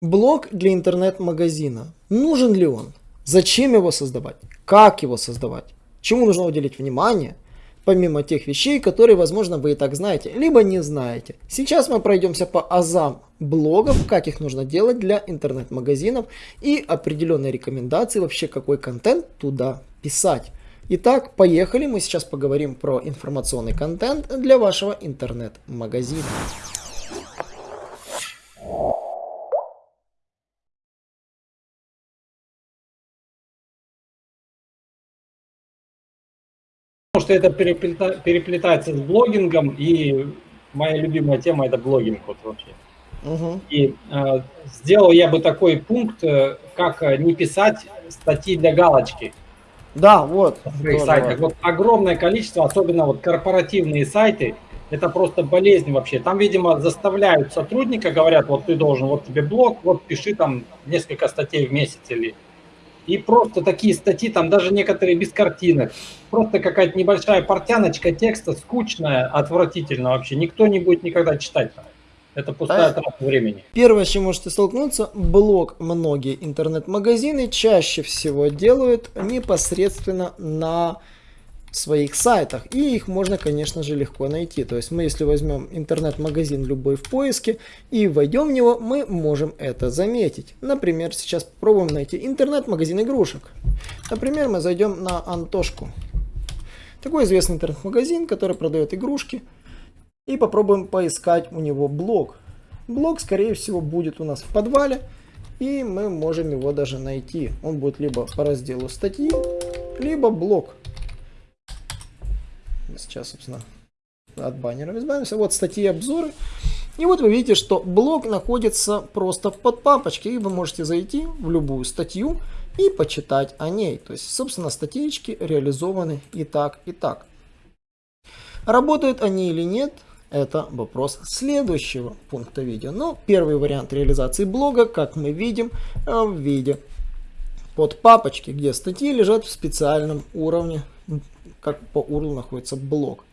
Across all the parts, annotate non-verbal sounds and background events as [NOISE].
Блог для интернет-магазина. Нужен ли он? Зачем его создавать? Как его создавать? Чему нужно уделить внимание? Помимо тех вещей, которые, возможно, вы и так знаете, либо не знаете. Сейчас мы пройдемся по азам блогов, как их нужно делать для интернет-магазинов и определенные рекомендации вообще, какой контент туда писать. Итак, поехали, мы сейчас поговорим про информационный контент для вашего интернет-магазина. Что это переплета, переплетается с блогингом, и моя любимая тема это блогинг вот вообще. Угу. И э, сделал я бы такой пункт, э, как э, не писать статьи для галочки. Да, вот. сайтах. Вот огромное количество, особенно вот корпоративные сайты, это просто болезнь вообще. Там, видимо, заставляют сотрудника, говорят, вот ты должен, вот тебе блог, вот пиши там несколько статей в месяц или и просто такие статьи, там даже некоторые без картинок. Просто какая-то небольшая портяночка текста, скучная, отвратительно вообще. Никто не будет никогда читать. Это пустая трата времени. Первое, с чем можете столкнуться, блог многие интернет-магазины чаще всего делают непосредственно на своих сайтах. И их можно, конечно же, легко найти. То есть мы, если возьмем интернет-магазин любой в поиске и войдем в него, мы можем это заметить. Например, сейчас попробуем найти интернет-магазин игрушек. Например, мы зайдем на Антошку. Такой известный интернет-магазин, который продает игрушки. И попробуем поискать у него блог. Блог, скорее всего, будет у нас в подвале. И мы можем его даже найти. Он будет либо по разделу статьи, либо блог. Сейчас, собственно, от баннеров избавимся. Вот статьи обзоры. И вот вы видите, что блог находится просто под папочкой. И вы можете зайти в любую статью и почитать о ней. То есть, собственно, статьечки реализованы и так, и так. Работают они или нет, это вопрос следующего пункта видео. Но первый вариант реализации блога, как мы видим, э, в виде под папочки, где статьи лежат в специальном уровне как по URL находится блок.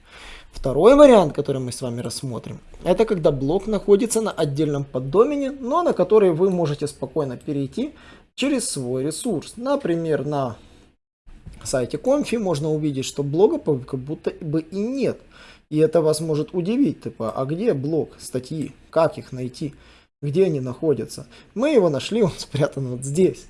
Второй вариант, который мы с вами рассмотрим, это когда блок находится на отдельном поддомене, но на который вы можете спокойно перейти через свой ресурс. Например, на сайте Confi можно увидеть, что блога как будто бы и нет. И это вас может удивить, типа, а где блог, статьи, как их найти, где они находятся. Мы его нашли, [LAUGHS] он спрятан вот здесь.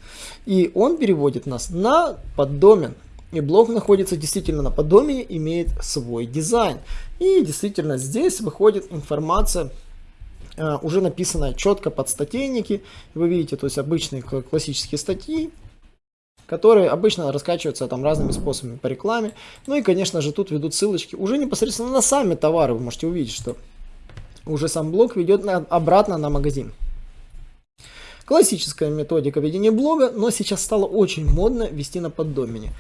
И он переводит нас на поддомен, и блок находится действительно на поддомене, имеет свой дизайн. И действительно здесь выходит информация, э, уже написанная четко под статейники. Вы видите, то есть обычные классические статьи, которые обычно раскачиваются там разными способами по рекламе. Ну и, конечно же, тут ведут ссылочки уже непосредственно на сами товары. Вы можете увидеть, что уже сам блог ведет на, обратно на магазин. Классическая методика ведения блога, но сейчас стало очень модно вести на поддомене.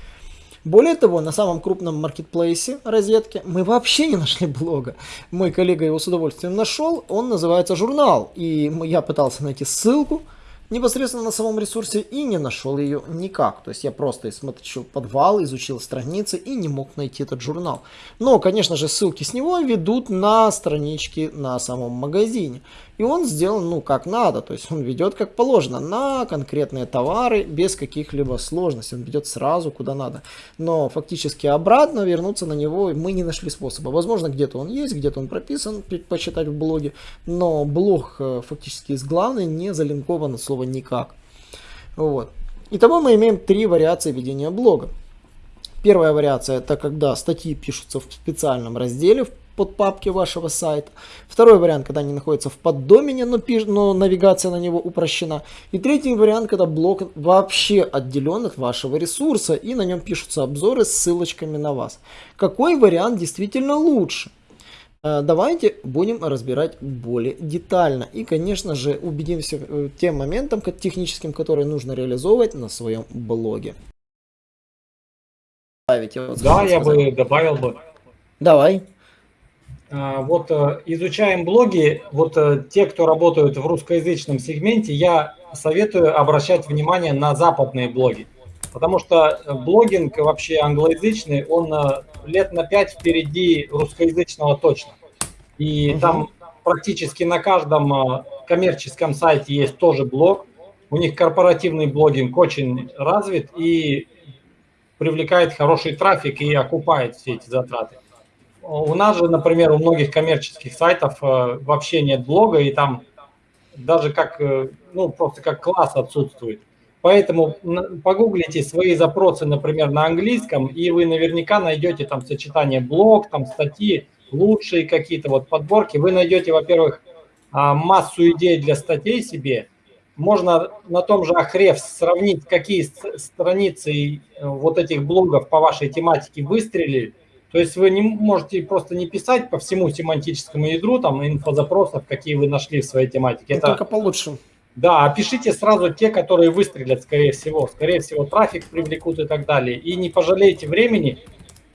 Более того, на самом крупном маркетплейсе розетки мы вообще не нашли блога. Мой коллега его с удовольствием нашел, он называется «Журнал». И я пытался найти ссылку, непосредственно на самом ресурсе и не нашел ее никак. То есть я просто смотрел подвал, изучил страницы и не мог найти этот журнал. Но, конечно же, ссылки с него ведут на странички на самом магазине. И он сделан, ну, как надо, то есть он ведет как положено, на конкретные товары, без каких-либо сложностей, он ведет сразу куда надо. Но фактически обратно вернуться на него мы не нашли способа. Возможно, где-то он есть, где-то он прописан, почитать в блоге, но блог э, фактически из главной не залинкован от слова никак. Вот. Итого мы имеем три вариации ведения блога. Первая вариация это когда статьи пишутся в специальном разделе, в под папки вашего сайта. Второй вариант, когда они находятся в поддомене, но, пиш, но навигация на него упрощена. И третий вариант, когда блок вообще отделен от вашего ресурса и на нем пишутся обзоры с ссылочками на вас. Какой вариант действительно лучше? Э, давайте будем разбирать более детально. И, конечно же, убедимся э, тем моментом техническим, которые нужно реализовывать на своем блоге. Да, я бы добавил бы. Давай. А, вот э, изучаем блоги, вот э, те, кто работают в русскоязычном сегменте, я советую обращать внимание на западные блоги. Потому что блогинг вообще англоязычный, он э, лет на пять впереди русскоязычного точно. И угу. там практически на каждом э, коммерческом сайте есть тоже блог. У них корпоративный блогинг очень развит и привлекает хороший трафик и окупает все эти затраты. У нас же, например, у многих коммерческих сайтов э, вообще нет блога, и там даже как, э, ну, просто как класс отсутствует. Поэтому погуглите свои запросы, например, на английском, и вы наверняка найдете там сочетание блог, там статьи, лучшие какие-то вот подборки. Вы найдете, во-первых, а, массу идей для статей себе. Можно на том же Ahrefs сравнить, какие страницы э, вот этих блогов по вашей тематике выстрелили. То есть вы не можете просто не писать по всему семантическому ядру, там, инфозапросов, какие вы нашли в своей тематике. Это только получше. Да, опишите сразу те, которые выстрелят, скорее всего. Скорее всего, трафик привлекут и так далее. И не пожалейте времени.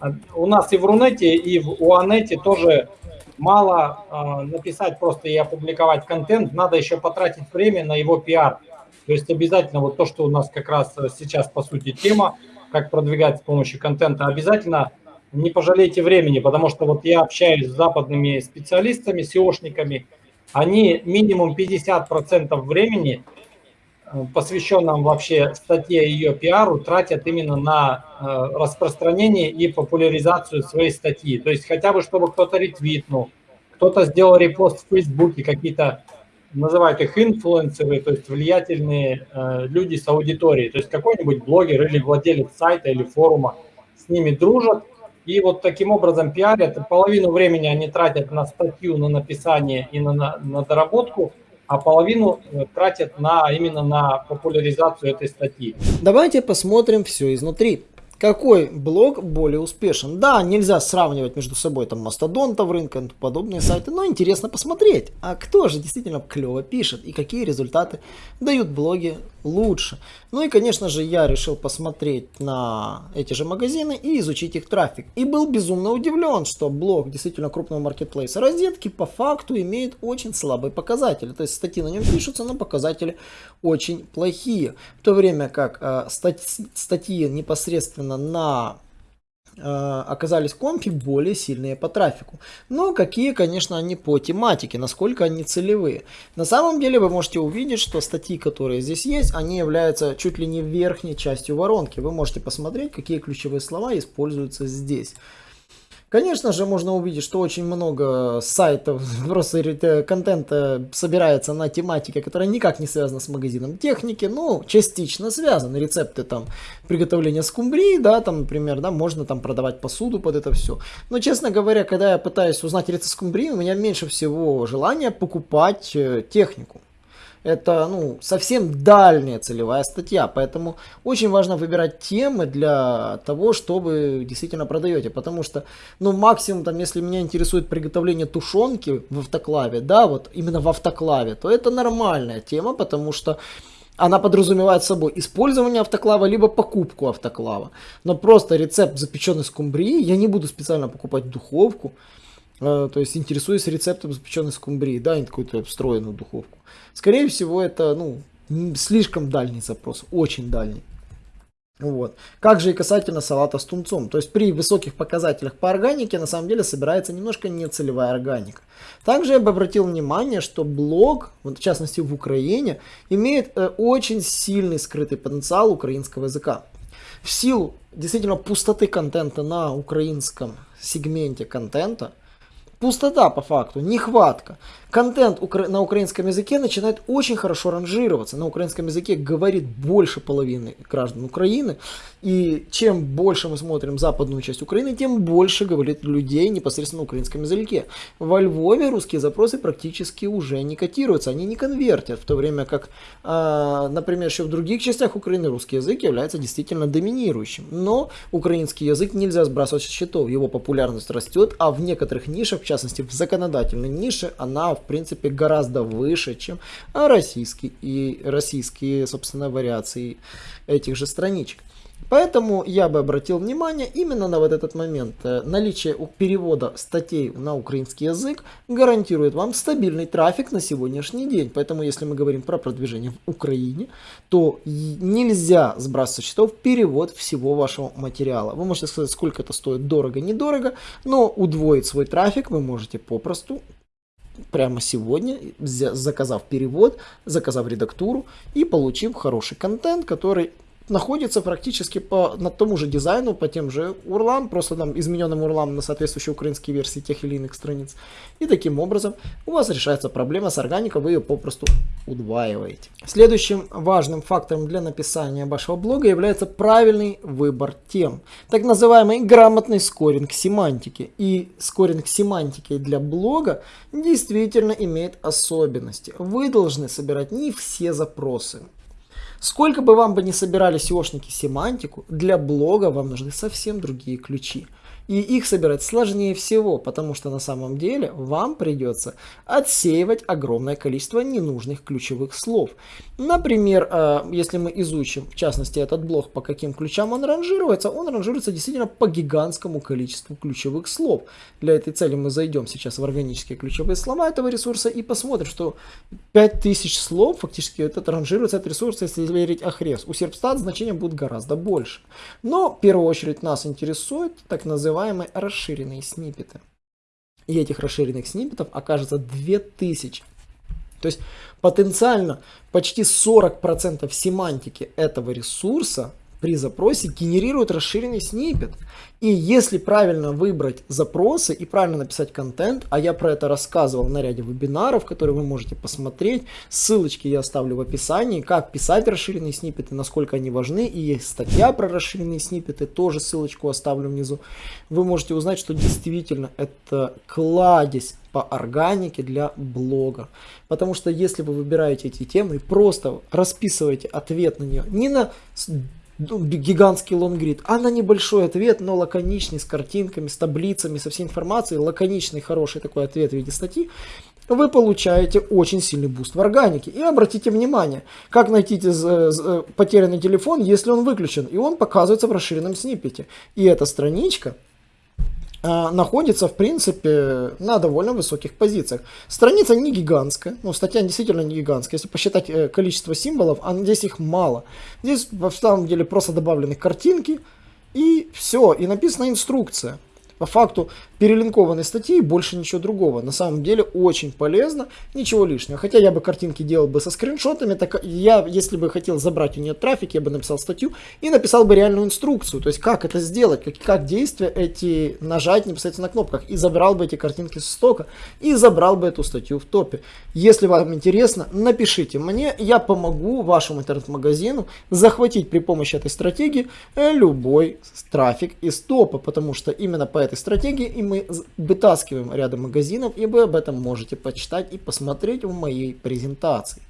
А, у нас и в Рунете, и в Уанете тоже мало э, написать просто и опубликовать контент. Надо еще потратить время на его пиар. То есть обязательно вот то, что у нас как раз сейчас, по сути, тема, как продвигать с помощью контента, обязательно не пожалейте времени, потому что вот я общаюсь с западными специалистами, SEOшниками, они минимум 50% времени, э, посвященном вообще статье ее пиару, тратят именно на э, распространение и популяризацию своей статьи. То есть хотя бы, чтобы кто-то ретвитнул, кто-то сделал репост в Фейсбуке, какие-то называют их инфлюенсеры, то есть влиятельные э, люди с аудиторией. То есть какой-нибудь блогер или владелец сайта или форума с ними дружат, и вот таким образом пиарят. Половину времени они тратят на статью, на написание и на, на, на доработку, а половину э, тратят на, именно на популяризацию этой статьи. Давайте посмотрим все изнутри. Какой блог более успешен? Да, нельзя сравнивать между собой там мастодонтов рынка, подобные сайты, но интересно посмотреть, а кто же действительно клево пишет и какие результаты дают блоги лучше. Ну и конечно же я решил посмотреть на эти же магазины и изучить их трафик. И был безумно удивлен, что блог действительно крупного маркетплейса розетки по факту имеет очень слабые показатели. То есть статьи на нем пишутся, но показатели очень плохие. В то время как э, стать, статьи непосредственно на оказались компи более сильные по трафику. Но какие, конечно, они по тематике, насколько они целевые. На самом деле вы можете увидеть, что статьи, которые здесь есть, они являются чуть ли не верхней частью воронки. Вы можете посмотреть, какие ключевые слова используются здесь. Конечно же, можно увидеть, что очень много сайтов, [LAUGHS] просто контента собирается на тематике, которая никак не связана с магазином техники, ну, частично связаны. Рецепты там приготовления скумбрии, да, там, например, да, можно там продавать посуду под это все. Но, честно говоря, когда я пытаюсь узнать рецепт скумбрии, у меня меньше всего желания покупать э, технику это ну, совсем дальняя целевая статья, поэтому очень важно выбирать темы для того, чтобы действительно продаете, потому что, ну, максимум, там, если меня интересует приготовление тушенки в автоклаве, да, вот именно в автоклаве, то это нормальная тема, потому что она подразумевает собой использование автоклава, либо покупку автоклава. Но просто рецепт запеченной скумбрии я не буду специально покупать духовку, то есть интересуюсь рецептом запеченной скумбрии, да, не какую-то встроенную духовку. Скорее всего, это ну, слишком дальний запрос, очень дальний. Вот. Как же и касательно салата с тунцом. То есть при высоких показателях по органике на самом деле собирается немножко нецелевая органика. Также я бы обратил внимание, что блог, вот в частности в Украине, имеет э, очень сильный скрытый потенциал украинского языка. В силу действительно пустоты контента на украинском сегменте контента, пустота по факту, нехватка контент на украинском языке начинает очень хорошо ранжироваться. На украинском языке говорит больше половины граждан Украины. И чем больше мы смотрим западную часть Украины, тем больше говорит людей непосредственно на украинском языке. Во Львове русские запросы практически уже не котируются, они не конвертят, в то время как, э, например, еще в других частях Украины русский язык является действительно доминирующим. Но украинский язык нельзя сбрасывать со счетов, его популярность растет, а в некоторых нишах, частности в законодательной нише, она в принципе гораздо выше, чем российские и российские, собственно, вариации этих же страничек. Поэтому я бы обратил внимание именно на вот этот момент. Э, наличие перевода статей на украинский язык гарантирует вам стабильный трафик на сегодняшний день. Поэтому если мы говорим про продвижение в Украине, то нельзя сбрасывать счетов перевод всего вашего материала. Вы можете сказать, сколько это стоит дорого, недорого, но удвоить свой трафик вы можете попросту прямо сегодня, заказав перевод, заказав редактуру и получив хороший контент, который находится практически по, на том же дизайну, по тем же урлам, просто там измененным урлам на соответствующей украинской версии тех или иных страниц. И таким образом у вас решается проблема с органикой, вы ее попросту удваиваете. Следующим важным фактором для написания вашего блога является правильный выбор тем. Так называемый грамотный скоринг семантики. И скоринг семантики для блога действительно имеет особенности. Вы должны собирать не все запросы. Сколько бы вам бы не собирали SEOшники семантику, для блога вам нужны совсем другие ключи. И их собирать сложнее всего, потому что на самом деле вам придется отсеивать огромное количество ненужных ключевых слов. Например, э, если мы изучим, в частности, этот блок, по каким ключам он ранжируется, он ранжируется действительно по гигантскому количеству ключевых слов. Для этой цели мы зайдем сейчас в органические ключевые слова этого ресурса и посмотрим, что 5000 слов фактически этот ранжируется этот ресурс, если верить Ахрес. У Serpstat значение будет гораздо больше. Но в первую очередь нас интересует так называемый называемые расширенные сниппеты. И этих расширенных сниппетов окажется 2000. То есть потенциально почти 40% семантики этого ресурса при запросе генерирует расширенный снипет. И если правильно выбрать запросы и правильно написать контент, а я про это рассказывал на ряде вебинаров, которые вы можете посмотреть, ссылочки я оставлю в описании, как писать расширенные снипеты, насколько они важны, и есть статья про расширенные снипеты, тоже ссылочку оставлю внизу. Вы можете узнать, что действительно это кладезь по органике для блога. Потому что если вы выбираете эти темы и просто расписываете ответ на нее не на гигантский лонгрид, а на небольшой ответ, но лаконичный, с картинками, с таблицами, со всей информацией, лаконичный, хороший такой ответ в виде статьи, вы получаете очень сильный буст в органике. И обратите внимание, как найти потерянный телефон, если он выключен, и он показывается в расширенном сниппете. И эта страничка находится, в принципе, на довольно высоких позициях. Страница не гигантская, ну, статья действительно не гигантская. Если посчитать э, количество символов, а здесь их мало. Здесь, в самом деле, просто добавлены картинки, и все, и написана инструкция по факту перелинкованной статьи больше ничего другого. На самом деле очень полезно, ничего лишнего. Хотя я бы картинки делал бы со скриншотами, так я, если бы хотел забрать у нее трафик, я бы написал статью и написал бы реальную инструкцию. То есть как это сделать, как, как действия эти нажать непосредственно на кнопках. И забрал бы эти картинки с стока и забрал бы эту статью в топе. Если вам интересно, напишите мне, я помогу вашему интернет-магазину захватить при помощи этой стратегии э, любой трафик из топа, потому что именно по этой стратегии и мы вытаскиваем рядом магазинов, и вы об этом можете почитать и посмотреть в моей презентации.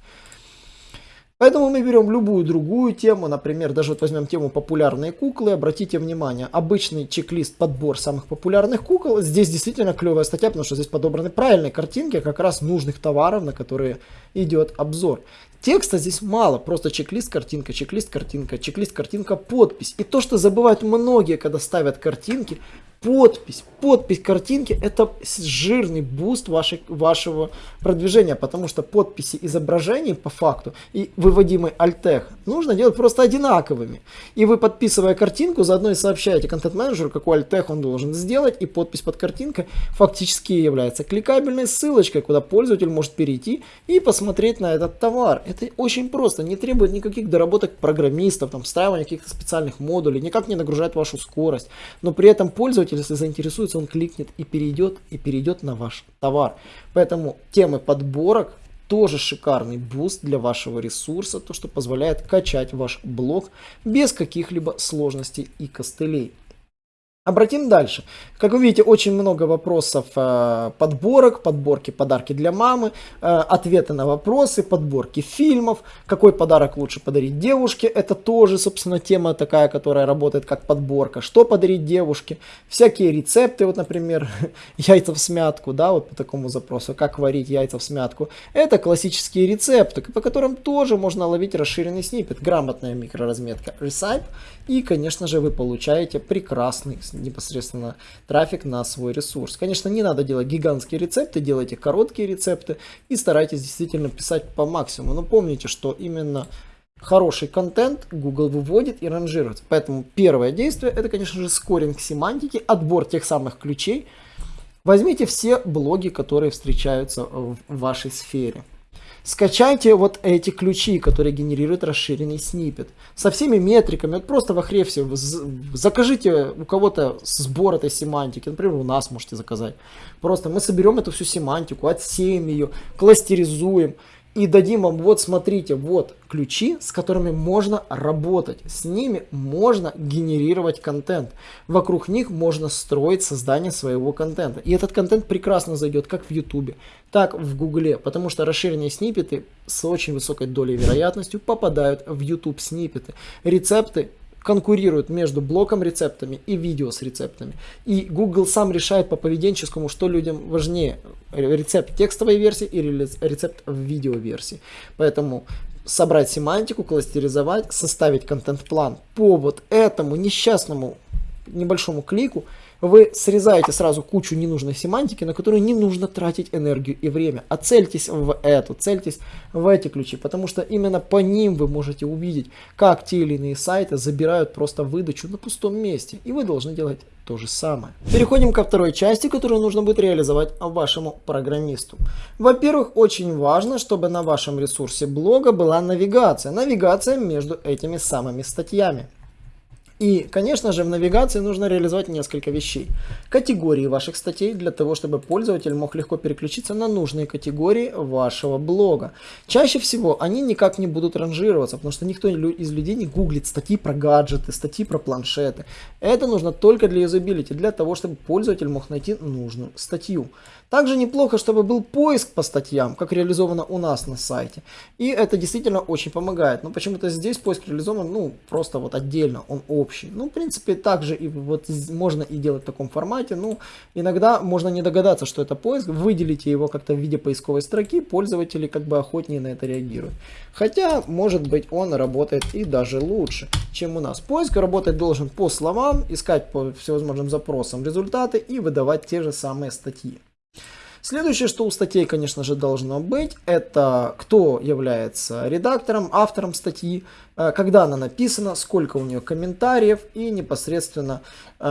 Поэтому мы берем любую другую тему, например, даже вот возьмем тему популярные куклы, обратите внимание, обычный чек-лист подбор самых популярных кукол, здесь действительно клевая статья, потому что здесь подобраны правильные картинки как раз нужных товаров, на которые идет обзор. Текста здесь мало, просто чек-лист, картинка, чек-лист, картинка, чек-лист, картинка, подпись. И то, что забывают многие, когда ставят картинки, подпись, подпись картинки это жирный буст вашей, вашего продвижения, потому что подписи изображений по факту и выводимый альтех нужно делать просто одинаковыми. И вы подписывая картинку, заодно и сообщаете контент-менеджеру, какой альтех он должен сделать, и подпись под картинкой фактически является кликабельной ссылочкой, куда пользователь может перейти и посмотреть на этот товар. Это очень просто, не требует никаких доработок программистов, там, встраивания каких-то специальных модулей, никак не нагружает вашу скорость, но при этом пользователь пользователь, если заинтересуется, он кликнет и перейдет, и перейдет на ваш товар. Поэтому темы подборок тоже шикарный буст для вашего ресурса, то что позволяет качать ваш блог без каких-либо сложностей и костылей. Обратим дальше. Как вы видите, очень много вопросов э, подборок, подборки подарки для мамы, э, ответы на вопросы, подборки фильмов, какой подарок лучше подарить девушке. Это тоже, собственно, тема такая, которая работает как подборка. Что подарить девушке? Всякие рецепты, вот, например, [LAUGHS] яйца в смятку, да, вот по такому запросу, как варить яйца в смятку. Это классические рецепты, по которым тоже можно ловить расширенный снипет, грамотная микроразметка Recipe. И, конечно же, вы получаете прекрасный непосредственно трафик на свой ресурс. Конечно, не надо делать гигантские рецепты, делайте короткие рецепты и старайтесь действительно писать по максимуму. Но помните, что именно хороший контент Google выводит и ранжирует. Поэтому первое действие это, конечно же, скоринг семантики, отбор тех самых ключей, Возьмите все блоги, которые встречаются в вашей сфере. Скачайте вот эти ключи, которые генерируют расширенный снипет. Со всеми метриками. Вот просто в Ahrefs закажите у кого-то сбор этой семантики. Например, у нас можете заказать. Просто мы соберем эту всю семантику, отсеем ее, кластеризуем и дадим вам, вот смотрите, вот ключи, с которыми можно работать. С ними можно генерировать контент. Вокруг них можно строить создание своего контента. И этот контент прекрасно зайдет как в YouTube, так в Гугле, потому что расширенные сниппеты с очень высокой долей вероятностью попадают в YouTube сниппеты. Рецепты конкурируют между блоком рецептами и видео с рецептами. И Google сам решает по поведенческому, что людям важнее, рецепт текстовой версии или рецепт в видеоверсии. Поэтому собрать семантику, кластеризовать, составить контент-план по вот этому несчастному небольшому клику, вы срезаете сразу кучу ненужной семантики, на которую не нужно тратить энергию и время. А цельтесь в эту, цельтесь в эти ключи, потому что именно по ним вы можете увидеть, как те или иные сайты забирают просто выдачу на пустом месте. И вы должны делать то же самое. Переходим ко второй части, которую нужно будет реализовать вашему программисту. Во-первых, очень важно, чтобы на вашем ресурсе блога была навигация. Навигация между этими самыми статьями. И, конечно же, в навигации нужно реализовать несколько вещей. Категории ваших статей для того, чтобы пользователь мог легко переключиться на нужные категории вашего блога. Чаще всего они никак не будут ранжироваться, потому что никто из людей не гуглит статьи про гаджеты, статьи про планшеты. Это нужно только для юзабилити, для того, чтобы пользователь мог найти нужную статью. Также неплохо, чтобы был поиск по статьям, как реализовано у нас на сайте. И это действительно очень помогает. Но почему-то здесь поиск реализован, ну, просто вот отдельно, он общий. Ну, в принципе, также и вот можно и делать в таком формате. Ну, иногда можно не догадаться, что это поиск. Выделите его как-то в виде поисковой строки, пользователи как бы охотнее на это реагируют. Хотя, может быть, он работает и даже лучше, чем у нас. Поиск работать должен по словам, искать по всевозможным запросам результаты и выдавать те же самые статьи. Следующее, что у статей, конечно же, должно быть, это кто является редактором, автором статьи, когда она написана, сколько у нее комментариев и непосредственно э,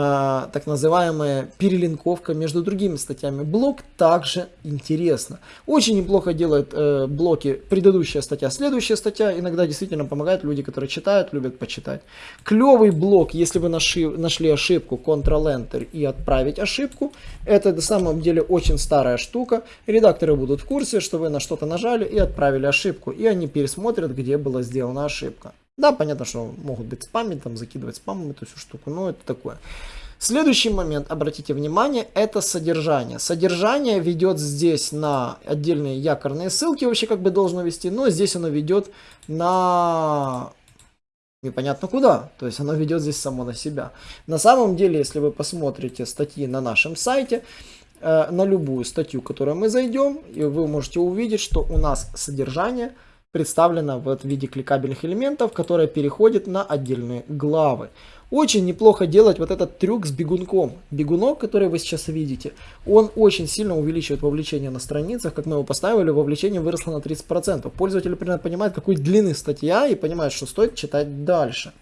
так называемая перелинковка между другими статьями. Блок также интересно. Очень неплохо делают э, блоки предыдущая статья, следующая статья. Иногда действительно помогают люди, которые читают, любят почитать. Клевый блок, если вы нашли ошибку, Ctrl-Enter и отправить ошибку. Это на самом деле очень старая штука. Редакторы будут в курсе, что вы на что-то нажали и отправили ошибку. И они пересмотрят, где была сделана ошибка. Да, понятно, что могут быть спамить, там закидывать спамом эту всю штуку, но это такое. Следующий момент, обратите внимание, это содержание. Содержание ведет здесь на отдельные якорные ссылки, вообще как бы должно вести, но здесь оно ведет на непонятно куда. То есть оно ведет здесь само на себя. На самом деле, если вы посмотрите статьи на нашем сайте, э, на любую статью, которую мы зайдем, и вы можете увидеть, что у нас содержание – представлена в виде кликабельных элементов, которые переходят на отдельные главы. Очень неплохо делать вот этот трюк с бегунком. Бегунок, который вы сейчас видите, он очень сильно увеличивает вовлечение на страницах. Как мы его поставили, вовлечение выросло на 30%. Пользователь примерно понимает, какой длины статья и понимает, что стоит читать дальше.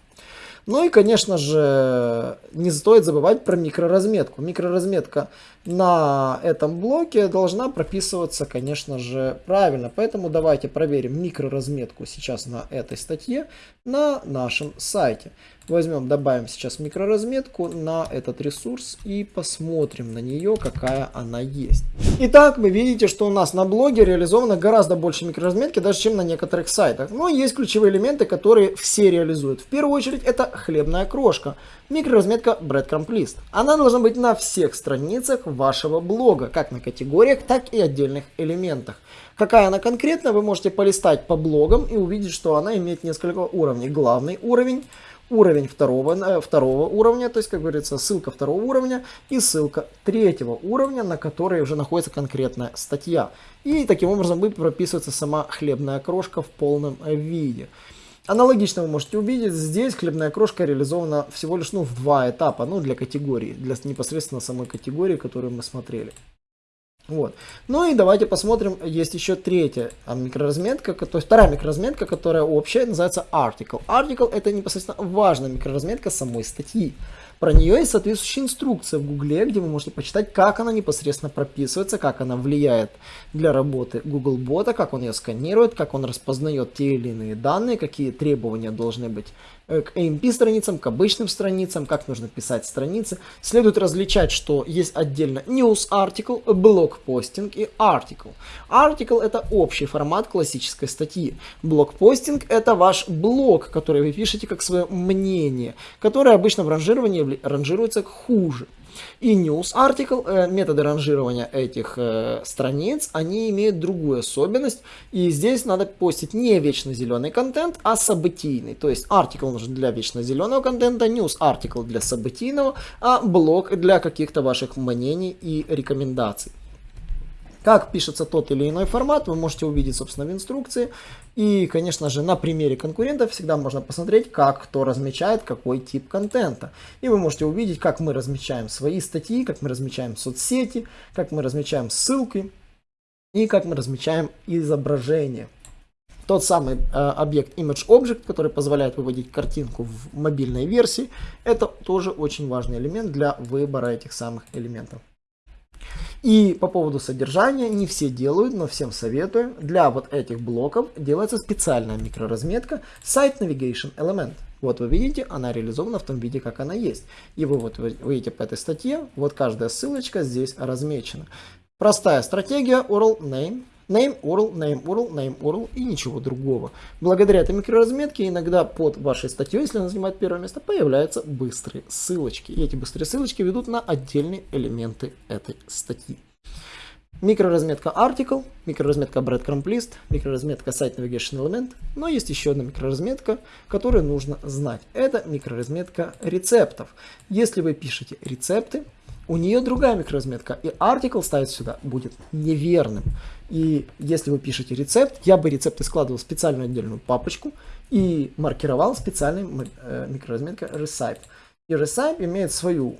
Ну и, конечно же, не стоит забывать про микроразметку. Микроразметка на этом блоке должна прописываться, конечно же, правильно. Поэтому давайте проверим микроразметку сейчас на этой статье на нашем сайте. Возьмем, добавим сейчас микроразметку на этот ресурс и посмотрим на нее, какая она есть. Итак, вы видите, что у нас на блоге реализовано гораздо больше микроразметки, даже чем на некоторых сайтах. Но есть ключевые элементы, которые все реализуют. В первую очередь это хлебная крошка. Микроразметка Breadcrumb List. Она должна быть на всех страницах вашего блога, как на категориях, так и отдельных элементах. Какая она конкретно, вы можете полистать по блогам и увидеть, что она имеет несколько уровней. Главный уровень – уровень второго, э, второго уровня, то есть, как говорится, ссылка второго уровня и ссылка третьего уровня, на которой уже находится конкретная статья. И таким образом будет прописываться сама хлебная крошка в полном виде. Аналогично вы можете увидеть, здесь хлебная крошка реализована всего лишь ну, в два этапа, ну для категории, для непосредственно самой категории, которую мы смотрели. Вот. Ну и давайте посмотрим, есть еще третья а, микроразметка, то есть вторая микроразметка, которая общая, называется article. Article это непосредственно важная микроразметка самой статьи. Про нее есть соответствующая инструкция в Гугле, где вы можете почитать, как она непосредственно прописывается, как она влияет для работы Google бота, как он ее сканирует, как он распознает те или иные данные, какие требования должны быть к AMP страницам, к обычным страницам, как нужно писать страницы. Следует различать, что есть отдельно news article, блог-постинг и article. Article это общий формат классической статьи. Блог-постинг это ваш блог, который вы пишете как свое мнение, которое обычно в ранжировании ранжируется хуже. И news article, э, методы ранжирования этих э, страниц, они имеют другую особенность. И здесь надо постить не вечно зеленый контент, а событийный. То есть article нужен для вечно зеленого контента, news article для событийного, а блог для каких-то ваших мнений и рекомендаций. Как пишется тот или иной формат, вы можете увидеть, собственно, в инструкции. И, конечно же, на примере конкурентов всегда можно посмотреть, как кто размечает какой тип контента. И вы можете увидеть, как мы размечаем свои статьи, как мы размечаем соцсети, как мы размечаем ссылки и как мы размечаем изображение. Тот самый э, объект ImageObject, который позволяет выводить картинку в мобильной версии, это тоже очень важный элемент для выбора этих самых элементов. И по поводу содержания, не все делают, но всем советую. Для вот этих блоков делается специальная микроразметка Site Navigation Element. Вот вы видите, она реализована в том виде, как она есть. И вы вот видите по этой статье, вот каждая ссылочка здесь размечена. Простая стратегия URL Name name URL, name URL, name URL и ничего другого. Благодаря этой микроразметке иногда под вашей статьей, если она занимает первое место, появляются быстрые ссылочки. И эти быстрые ссылочки ведут на отдельные элементы этой статьи. Микроразметка article, микроразметка breadcrumb list, микроразметка site navigation element, но есть еще одна микроразметка, которую нужно знать. Это микроразметка рецептов. Если вы пишете рецепты, у нее другая микроразметка, и article ставить сюда будет неверным. И если вы пишете рецепт, я бы рецепты складывал в специальную отдельную папочку и маркировал специальной э, микроразметкой recipe. И recipe имеет свою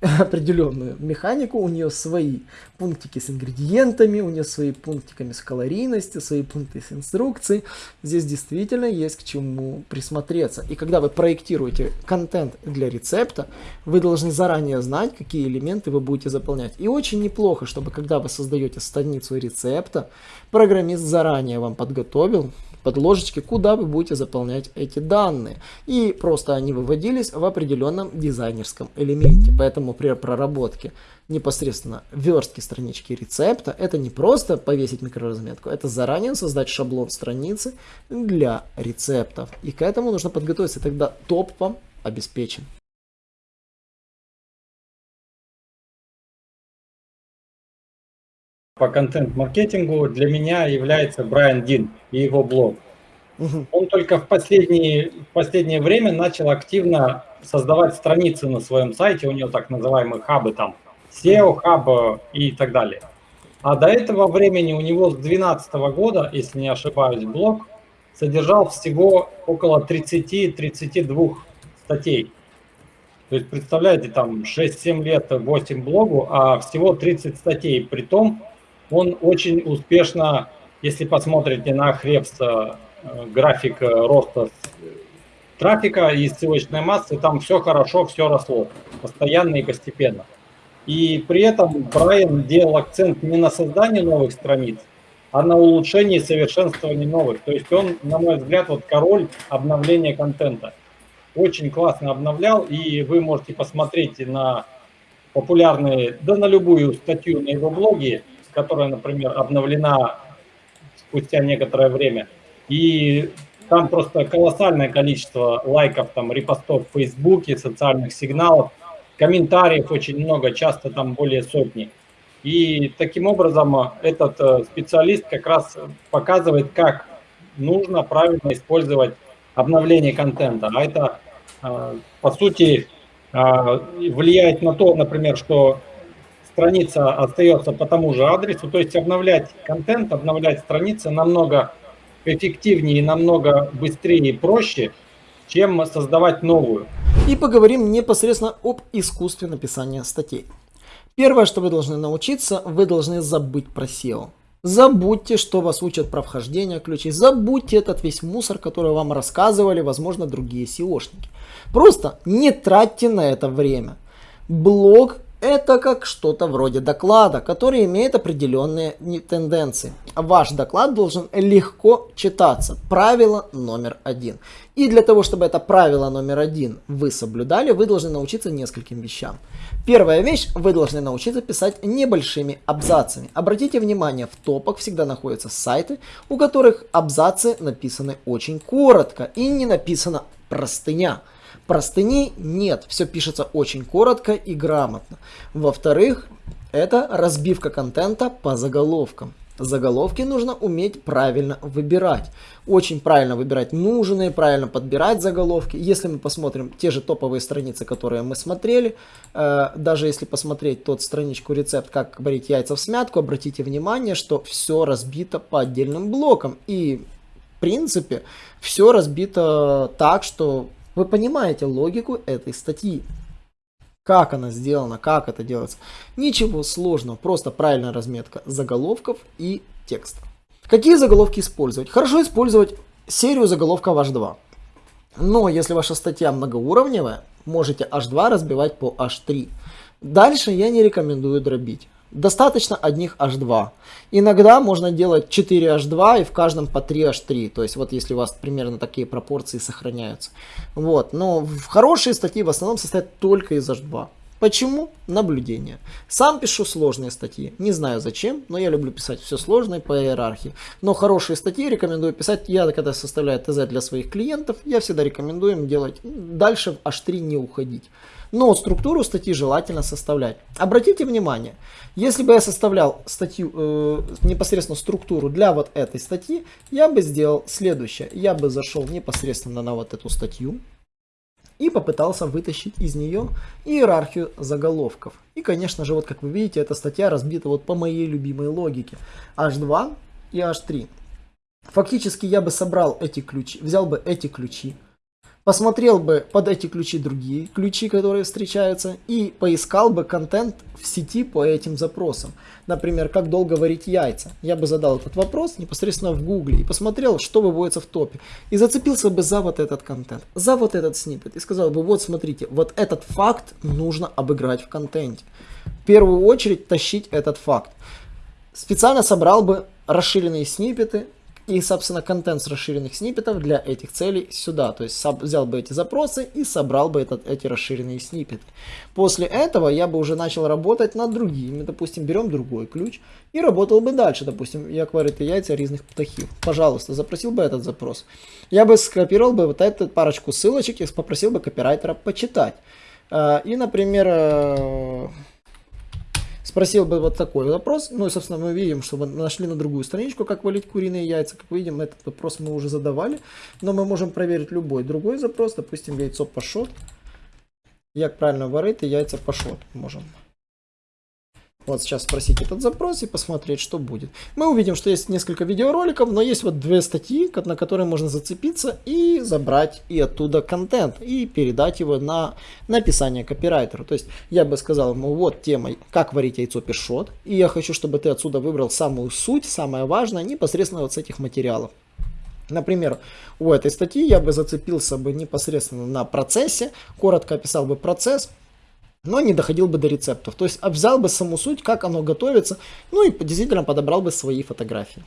[LAUGHS] определенную механику, у нее свои пунктики с ингредиентами, у нее свои пунктиками с калорийностью, свои пункты с инструкцией. Здесь действительно есть к чему присмотреться. И когда вы проектируете контент для рецепта, вы должны заранее знать, какие элементы вы будете заполнять. И очень неплохо, чтобы когда вы создаете страницу рецепта, программист заранее вам подготовил подложечки, куда вы будете заполнять эти данные. И просто они выводились в определенном дизайнерском элементе. Поэтому при проработке непосредственно верстки странички рецепта, это не просто повесить микроразметку, это заранее создать шаблон страницы для рецептов. И к этому нужно подготовиться, тогда топ вам обеспечен. По контент-маркетингу для меня является Брайан Дин и его блог. Угу. Он только в последнее, в последнее время начал активно создавать страницы на своем сайте, у него так называемые хабы там, SEO, хаб и так далее. А до этого времени у него с 2012 года, если не ошибаюсь, блог содержал всего около 30-32 статей. То есть, представляете, там 6-7 лет, 8 блогу, а всего 30 статей. При том, он очень успешно, если посмотрите на Хребс э, график роста трафика и ссылочной массы, там все хорошо, все росло, постоянно и постепенно. И при этом Брайан делал акцент не на создании новых страниц, а на улучшении и совершенствовании новых. То есть он, на мой взгляд, вот король обновления контента. Очень классно обновлял, и вы можете посмотреть на популярные, да на любую статью на его блоге, которая, например, обновлена спустя некоторое время. И там просто колоссальное количество лайков, там, репостов в Фейсбуке, социальных сигналов, комментариев очень много, часто там более сотни. И таким образом этот э, специалист как раз показывает, как нужно правильно использовать обновление контента. А это, э, по сути, э, влияет на то, например, что страница остается по тому же адресу, то есть обновлять контент, обновлять страницы намного эффективнее, намного быстрее и проще, чем создавать новую. И поговорим непосредственно об искусстве написания статей. Первое, что вы должны научиться, вы должны забыть про SEO. Забудьте, что вас учат про вхождение ключей. Забудьте этот весь мусор, который вам рассказывали, возможно, другие SEOшники. Просто не тратьте на это время. Блог это как что-то вроде доклада, который имеет определенные тенденции. Ваш доклад должен легко читаться. Правило номер один. И для того, чтобы это правило номер один вы соблюдали, вы должны научиться нескольким вещам. Первая вещь, вы должны научиться писать небольшими абзацами. Обратите внимание, в топах всегда находятся сайты, у которых абзацы написаны очень коротко и не написана простыня. Простыней нет, все пишется очень коротко и грамотно. Во-вторых, это разбивка контента по заголовкам. Заголовки нужно уметь правильно выбирать. Очень правильно выбирать нужные, правильно подбирать заголовки. Если мы посмотрим те же топовые страницы, которые мы смотрели, э, даже если посмотреть тот страничку рецепт, как варить яйца в смятку, обратите внимание, что все разбито по отдельным блокам. И в принципе все разбито так, что вы понимаете логику этой статьи. Как она сделана, как это делается. Ничего сложного, просто правильная разметка заголовков и текста. Какие заголовки использовать? Хорошо использовать серию заголовков H2. Но если ваша статья многоуровневая, можете H2 разбивать по H3. Дальше я не рекомендую дробить. Достаточно одних H2. Иногда можно делать 4 H2 и в каждом по 3 H3. То есть вот если у вас примерно такие пропорции сохраняются. Вот. Но хорошие статьи в основном состоят только из H2. Почему? Наблюдение. Сам пишу сложные статьи. Не знаю зачем, но я люблю писать все сложное по иерархии. Но хорошие статьи рекомендую писать. Я когда составляю ТЗ для своих клиентов, я всегда рекомендую им делать дальше в H3 не уходить. Но структуру статьи желательно составлять. Обратите внимание, если бы я составлял статью, э, непосредственно структуру для вот этой статьи, я бы сделал следующее. Я бы зашел непосредственно на вот эту статью и попытался вытащить из нее иерархию заголовков. И, конечно же, вот как вы видите, эта статья разбита вот по моей любимой логике. H2 и H3. Фактически я бы собрал эти ключи, взял бы эти ключи, посмотрел бы под эти ключи другие ключи, которые встречаются, и поискал бы контент в сети по этим запросам. Например, как долго варить яйца. Я бы задал этот вопрос непосредственно в гугле и посмотрел, что выводится в топе. И зацепился бы за вот этот контент, за вот этот снипет. И сказал бы, вот смотрите, вот этот факт нужно обыграть в контенте. В первую очередь тащить этот факт. Специально собрал бы расширенные снипеты, и, собственно, контент с расширенных сниппетов для этих целей сюда. То есть взял бы эти запросы и собрал бы этот, эти расширенные сниппеты. После этого я бы уже начал работать над другими. Допустим, берем другой ключ и работал бы дальше. Допустим, як варити яйца різних птахів. Пожалуйста, запросил бы этот запрос. Я бы скопировал бы вот эту парочку ссылочек и попросил бы копирайтера почитать. А, и, например, э, спросил бы вот такой вопрос. Ну и, собственно, мы видим, что мы нашли на другую страничку, как валить куриные яйца. Как видим, этот вопрос мы уже задавали. Но мы можем проверить любой другой запрос. Допустим, яйцо пашот. Як правильно варить яйца пашот. Можем вот сейчас спросить этот запрос и посмотреть, что будет. Мы увидим, что есть несколько видеороликов, но есть вот две статьи, на которые можно зацепиться и забрать и оттуда контент, и передать его на написание копирайтеру. То есть я бы сказал ему, вот тема, как варить яйцо пешот, и я хочу, чтобы ты отсюда выбрал самую суть, самое важное, непосредственно вот с этих материалов. Например, у этой статьи я бы зацепился бы непосредственно на процессе, коротко описал бы процесс, но не доходил бы до рецептов. То есть взял бы саму суть, как оно готовится, ну и действительно подобрал бы свои фотографии.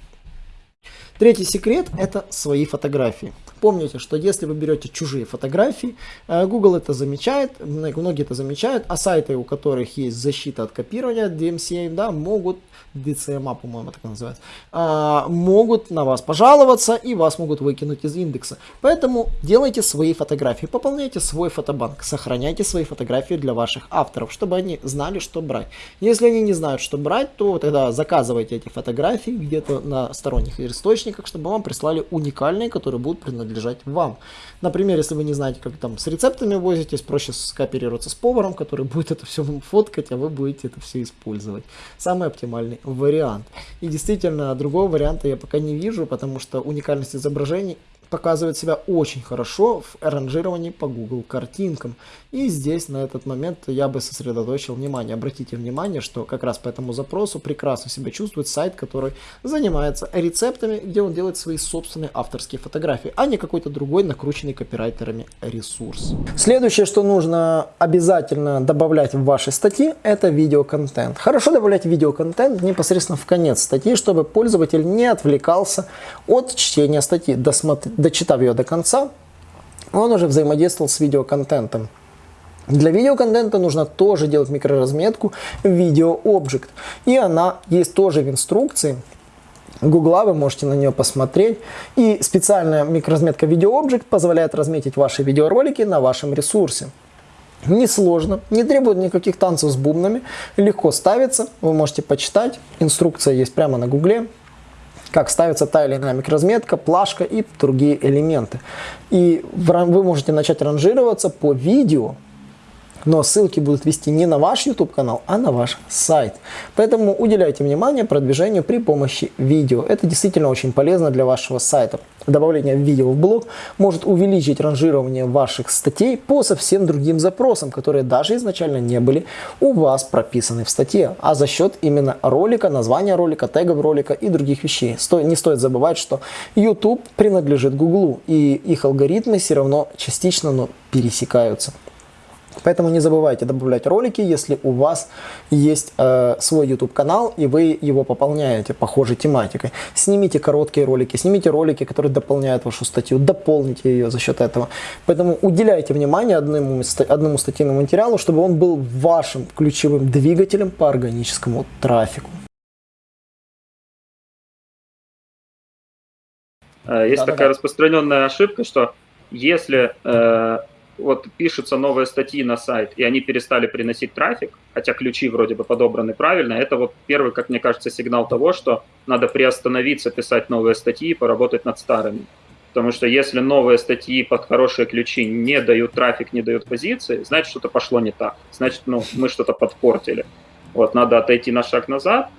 Третий секрет – это свои фотографии. Помните, что если вы берете чужие фотографии, э, Google это замечает, многие это замечают, а сайты, у которых есть защита от копирования, DMCA, да, могут DCMA, по-моему, так называется, а, могут на вас пожаловаться и вас могут выкинуть из индекса. Поэтому делайте свои фотографии, пополняйте свой фотобанк, сохраняйте свои фотографии для ваших авторов, чтобы они знали, что брать. Если они не знают, что брать, то тогда заказывайте эти фотографии где-то на сторонних источниках, чтобы вам прислали уникальные, которые будут принадлежать вам. Например, если вы не знаете, как там с рецептами возитесь, проще скооперироваться с поваром, который будет это все фоткать, а вы будете это все использовать. Самый оптимальный вариант. И действительно, другого варианта я пока не вижу, потому что уникальность изображений показывает себя очень хорошо в ранжировании по Google картинкам. И здесь на этот момент я бы сосредоточил внимание. Обратите внимание, что как раз по этому запросу прекрасно себя чувствует сайт, который занимается рецептами, где он делает свои собственные авторские фотографии, а не какой-то другой накрученный копирайтерами ресурс. Следующее, что нужно обязательно добавлять в ваши статьи, это видеоконтент. Хорошо добавлять видеоконтент непосредственно в конец статьи, чтобы пользователь не отвлекался от чтения статьи, досмотр... дочитав ее до конца, он уже взаимодействовал с видеоконтентом. Для видеоконтента нужно тоже делать микроразметку видео объект. И она есть тоже в инструкции. Гугла, вы можете на нее посмотреть. И специальная микроразметка видео объект позволяет разметить ваши видеоролики на вашем ресурсе. Несложно, не требует никаких танцев с бубнами, легко ставится, вы можете почитать, инструкция есть прямо на гугле, как ставится та или иная микроразметка, плашка и другие элементы. И вы можете начать ранжироваться по видео, но ссылки будут вести не на ваш YouTube канал, а на ваш сайт. Поэтому уделяйте внимание продвижению при помощи видео. Это действительно очень полезно для вашего сайта. Добавление видео в блог может увеличить ранжирование ваших статей по совсем другим запросам, которые даже изначально не были у вас прописаны в статье, а за счет именно ролика, названия ролика, тегов ролика и других вещей. не стоит забывать, что YouTube принадлежит Google, и их алгоритмы все равно частично но пересекаются. Поэтому не забывайте добавлять ролики, если у вас есть э, свой YouTube канал и вы его пополняете похожей тематикой. Снимите короткие ролики, снимите ролики, которые дополняют вашу статью, дополните ее за счет этого. Поэтому уделяйте внимание одному, одному статейному материалу, чтобы он был вашим ключевым двигателем по органическому трафику. Э, есть да, такая да, распространенная ошибка, что если э, вот пишутся новые статьи на сайт, и они перестали приносить трафик, хотя ключи вроде бы подобраны правильно, это вот первый, как мне кажется, сигнал того, что надо приостановиться, писать новые статьи и поработать над старыми. Потому что если новые статьи под хорошие ключи не дают трафик, не дают позиции, значит, что-то пошло не так. Значит, ну, мы что-то подпортили. Вот, надо отойти на шаг назад,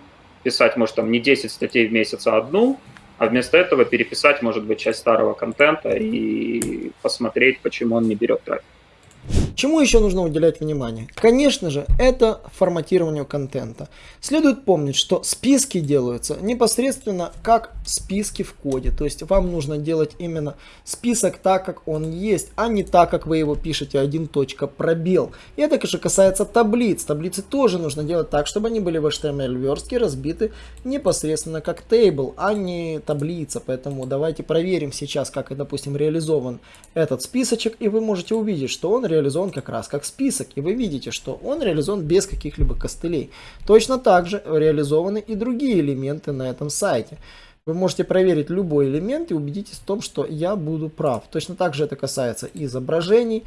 писать, может, там не 10 статей в месяц, а одну, а вместо этого переписать, может быть, часть старого контента и посмотреть, почему он не берет трафик. Чему еще нужно уделять внимание? Конечно же, это форматированию контента. Следует помнить, что списки делаются непосредственно как списки в коде. То есть вам нужно делать именно список так, как он есть, а не так, как вы его пишете один точка пробел. И это же касается таблиц. Таблицы тоже нужно делать так, чтобы они были в HTML верстке разбиты непосредственно как тейбл, а не таблица. Поэтому давайте проверим сейчас, как, допустим, реализован этот списочек, и вы можете увидеть, что он реализован как раз как список, и вы видите, что он реализован без каких-либо костылей. Точно так же реализованы и другие элементы на этом сайте. Вы можете проверить любой элемент и убедитесь в том, что я буду прав. Точно так же это касается изображений,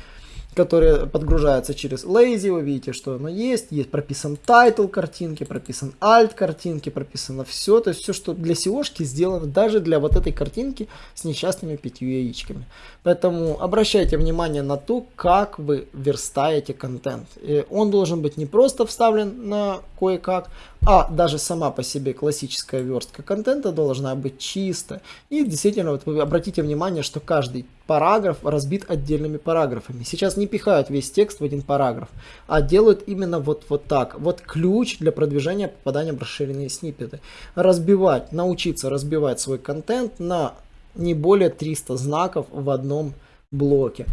которые подгружаются через Lazy. Вы видите, что оно есть. Есть прописан title картинки, прописан alt картинки, прописано все. То есть все, что для SEOшки сделано даже для вот этой картинки с несчастными пятью яичками. Поэтому обращайте внимание на то, как вы верстаете контент. И он должен быть не просто вставлен на кое-как, а даже сама по себе классическая верстка контента должна быть чисто. И действительно, вот вы обратите внимание, что каждый параграф разбит отдельными параграфами. Сейчас не пихают весь текст в один параграф, а делают именно вот, вот так. Вот ключ для продвижения попадания в расширенные сниппеты. Разбивать, научиться разбивать свой контент на не более 300 знаков в одном блоке.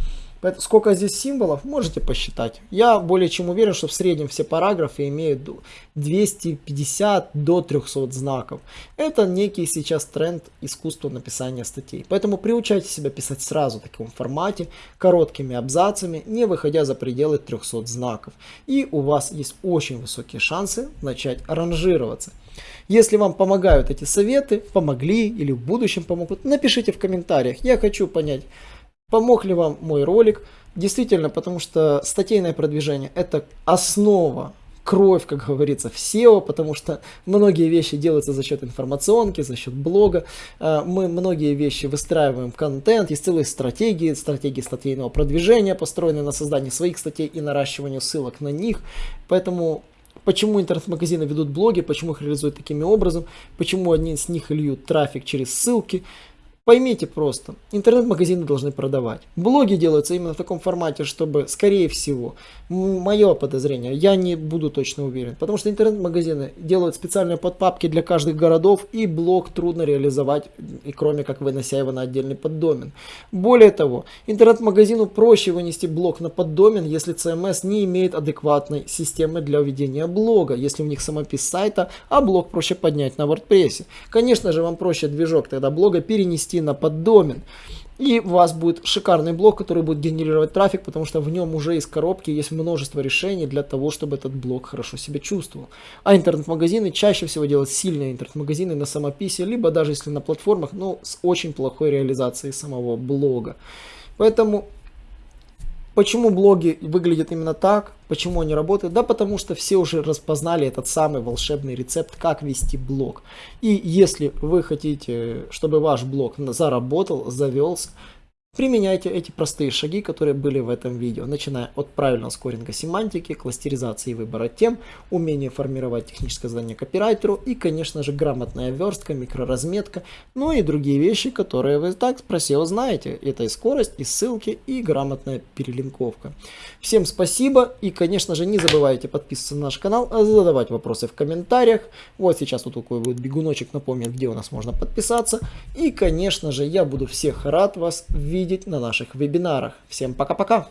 Сколько здесь символов, можете посчитать. Я более чем уверен, что в среднем все параграфы имеют 250 до 300 знаков. Это некий сейчас тренд искусства написания статей. Поэтому приучайте себя писать сразу в таком формате, короткими абзацами, не выходя за пределы 300 знаков. И у вас есть очень высокие шансы начать ранжироваться. Если вам помогают эти советы, помогли или в будущем помогут, напишите в комментариях. Я хочу понять, Помог ли вам мой ролик? Действительно, потому что статейное продвижение это основа, кровь, как говорится, в SEO, потому что многие вещи делаются за счет информационки, за счет блога. А, мы многие вещи выстраиваем контент, есть целые стратегии, стратегии статейного продвижения, построенные на создании своих статей и наращиванию ссылок на них. Поэтому Почему интернет-магазины ведут блоги, почему их реализуют таким образом, почему одни из них льют трафик через ссылки, Поймите просто, интернет-магазины должны продавать. Блоги делаются именно в таком формате, чтобы, скорее всего, мое подозрение, я не буду точно уверен, потому что интернет-магазины делают специальные подпапки для каждых городов, и блог трудно реализовать, и кроме как вынося его на отдельный поддомен. Более того, интернет-магазину проще вынести блог на поддомен, если CMS не имеет адекватной системы для ведения блога, если у них самопис сайта, а блог проще поднять на WordPress. Конечно же, вам проще движок тогда блога перенести перевести на поддомен. И у вас будет шикарный блок, который будет генерировать трафик, потому что в нем уже из коробки есть множество решений для того, чтобы этот блок хорошо себя чувствовал. А интернет-магазины чаще всего делают сильные интернет-магазины на самописи, либо даже если на платформах, но с очень плохой реализацией самого блога. Поэтому Почему блоги выглядят именно так? Почему они работают? Да потому что все уже распознали этот самый волшебный рецепт, как вести блог. И если вы хотите, чтобы ваш блог заработал, завелся, Применяйте эти простые шаги, которые были в этом видео, начиная от правильного скоринга семантики, кластеризации и выбора тем, умения формировать техническое задание копирайтеру и, конечно же, грамотная верстка, микроразметка, ну и другие вещи, которые вы так про SEO знаете. Это и скорость, и ссылки, и грамотная перелинковка. Всем спасибо и, конечно же, не забывайте подписываться на наш канал, а задавать вопросы в комментариях. Вот сейчас вот такой вот бегуночек напомнит, где у нас можно подписаться. И, конечно же, я буду всех рад вас видеть видеть на наших вебинарах. Всем пока-пока!